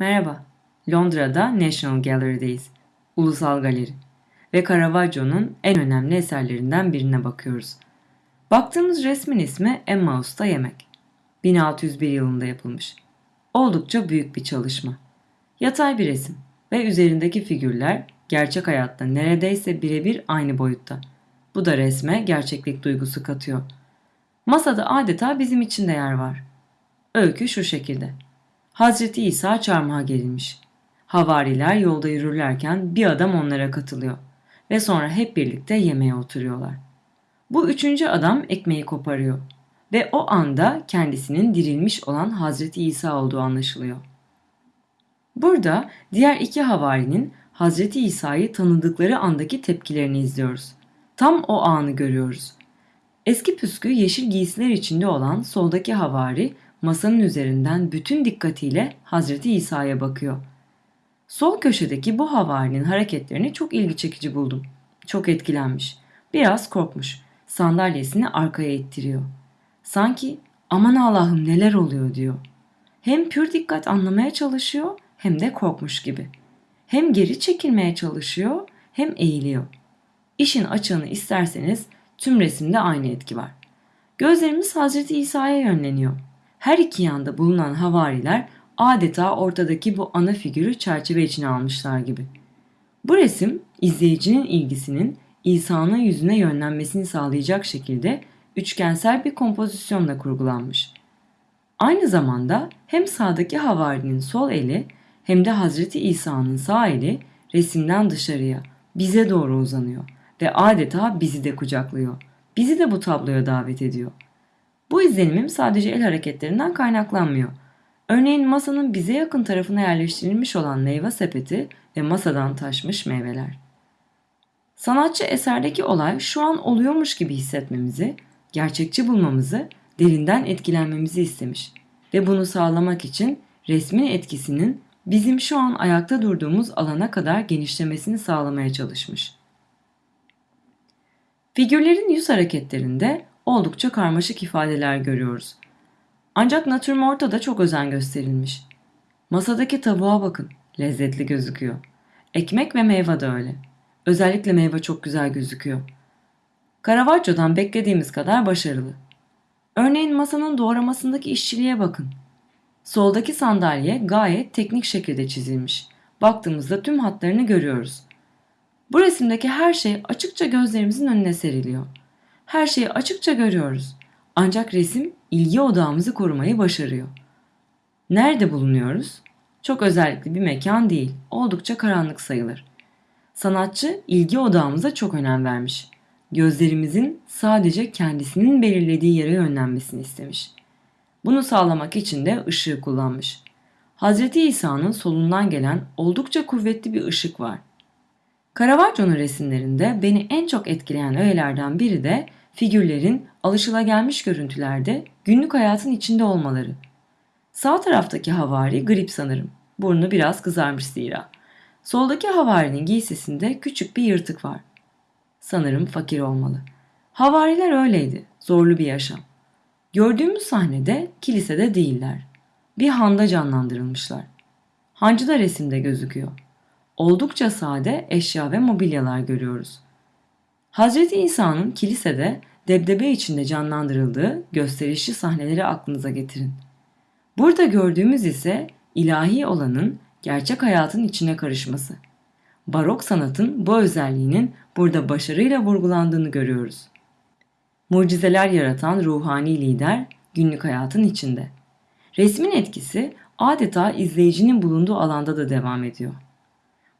Merhaba, Londra'da National Gallery'deyiz, Ulusal Galeri ve Caravaggio'nun en önemli eserlerinden birine bakıyoruz. Baktığımız resmin ismi Emmausta Yemek. 1601 yılında yapılmış. Oldukça büyük bir çalışma. Yatay bir resim ve üzerindeki figürler gerçek hayatta neredeyse birebir aynı boyutta. Bu da resme gerçeklik duygusu katıyor. Masada adeta bizim için de yer var. Öykü şu şekilde. Hazreti İsa çarmıha gerilmiş. Havariler yolda yürürlerken bir adam onlara katılıyor ve sonra hep birlikte yemeğe oturuyorlar. Bu üçüncü adam ekmeği koparıyor ve o anda kendisinin dirilmiş olan Hazreti İsa olduğu anlaşılıyor. Burada diğer iki havarinin Hazreti İsa'yı tanıdıkları andaki tepkilerini izliyoruz. Tam o anı görüyoruz. Eski püskü yeşil giysiler içinde olan soldaki havari masanın üzerinden bütün dikkatiyle Hazreti İsa'ya bakıyor. Sol köşedeki bu havarinin hareketlerini çok ilgi çekici buldum. Çok etkilenmiş. Biraz korkmuş. Sandalyesini arkaya ittiriyor. Sanki aman Allah'ım neler oluyor diyor. Hem pür dikkat anlamaya çalışıyor hem de korkmuş gibi. Hem geri çekilmeye çalışıyor hem eğiliyor. İşin açığını isterseniz tüm resimde aynı etki var. Gözlerimiz Hazreti İsa'ya yönleniyor. Her iki yanda bulunan havariler adeta ortadaki bu ana figürü çerçeve içine almışlar gibi. Bu resim izleyicinin ilgisinin İsa'nın yüzüne yönlenmesini sağlayacak şekilde üçgensel bir kompozisyonla kurgulanmış. Aynı zamanda hem sağdaki havarinin sol eli hem de Hazreti İsa'nın sağ eli resimden dışarıya, bize doğru uzanıyor ve adeta bizi de kucaklıyor. Bizi de bu tabloya davet ediyor. Bu izlenimim sadece el hareketlerinden kaynaklanmıyor. Örneğin masanın bize yakın tarafına yerleştirilmiş olan meyve sepeti ve masadan taşmış meyveler. Sanatçı eserdeki olay şu an oluyormuş gibi hissetmemizi, gerçekçi bulmamızı, derinden etkilenmemizi istemiş ve bunu sağlamak için resmin etkisinin bizim şu an ayakta durduğumuz alana kadar genişlemesini sağlamaya çalışmış. Figürlerin yüz hareketlerinde oldukça karmaşık ifadeler görüyoruz. Ancak natürmorta da çok özen gösterilmiş. Masadaki tavuğa bakın, lezzetli gözüküyor. Ekmek ve meyve de öyle. Özellikle meyve çok güzel gözüküyor. Caravaggio'dan beklediğimiz kadar başarılı. Örneğin masanın doğramasındaki işçiliğe bakın. Soldaki sandalye gayet teknik şekilde çizilmiş. Baktığımızda tüm hatlarını görüyoruz. Bu resimdeki her şey açıkça gözlerimizin önüne seriliyor. Her şeyi açıkça görüyoruz. Ancak resim ilgi odağımızı korumayı başarıyor. Nerede bulunuyoruz? Çok özellikli bir mekan değil, oldukça karanlık sayılır. Sanatçı ilgi odağımıza çok önem vermiş. Gözlerimizin sadece kendisinin belirlediği yere yönlenmesini istemiş. Bunu sağlamak için de ışığı kullanmış. Hz. İsa'nın solundan gelen oldukça kuvvetli bir ışık var. Caravaggio'nun resimlerinde beni en çok etkileyen öğelerden biri de figürlerin alışılagelmiş görüntülerde günlük hayatın içinde olmaları. Sağ taraftaki havari grip sanırım. Burnu biraz kızarmış zira. Soldaki havarinin giysisinde küçük bir yırtık var. Sanırım fakir olmalı. Havariler öyleydi. Zorlu bir yaşam. Gördüğümüz sahnede kilisede değiller. Bir handa canlandırılmışlar. Hancı da resimde gözüküyor. Oldukça sade eşya ve mobilyalar görüyoruz. Hazreti İsa'nın kilisede debdebe içinde canlandırıldığı gösterişli sahneleri aklınıza getirin. Burada gördüğümüz ise ilahi olanın gerçek hayatın içine karışması. Barok sanatın bu özelliğinin burada başarıyla vurgulandığını görüyoruz. Mucizeler yaratan ruhani lider günlük hayatın içinde. Resmin etkisi adeta izleyicinin bulunduğu alanda da devam ediyor.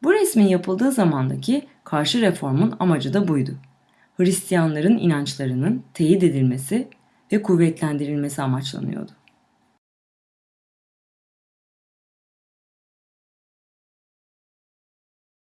Bu resmin yapıldığı zamandaki karşı reformun amacı da buydu. Hristiyanların inançlarının teyit edilmesi ve kuvvetlendirilmesi amaçlanıyordu.